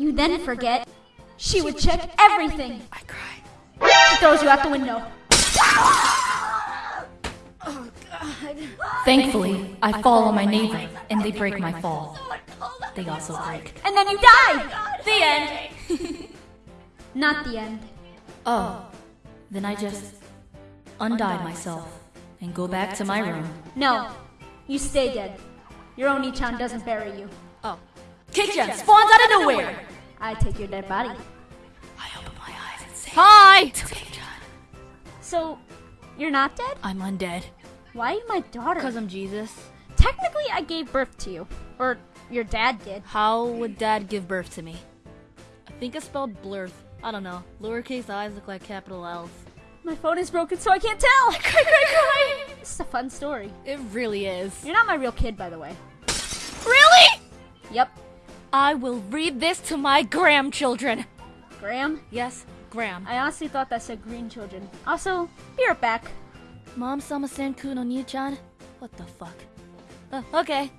You then forget. She would check everything. I cry. She throws you out the window. Oh, Thankfully, I fall on my neighbor, and they break my fall. They also oh break. And then you die! Oh the end! Not the end. Oh, then I just undie myself and go back to my room. No. You stay dead. Your Oni-chan doesn't bury you. Oh. Kickjan spawns out of nowhere! I take your dead body. I open my eyes and say, Hi! To Kickjan. So, you're not dead? I'm undead. Why are you my daughter? Because I'm Jesus. Technically, I gave birth to you. Or your dad did. How would dad give birth to me? I think I spelled blurth. I don't know. Lowercase i's look like capital L's. My phone is broken, so I can't tell. Cry, cry, cry! This is a fun story. It really is. You're not my real kid, by the way. Really? Yep. I will read this to my grandchildren. Graham, Yes, Graham. I honestly thought that said green children. Also, be right back. Mom sama senku no ni-chan? What the fuck? Uh, okay.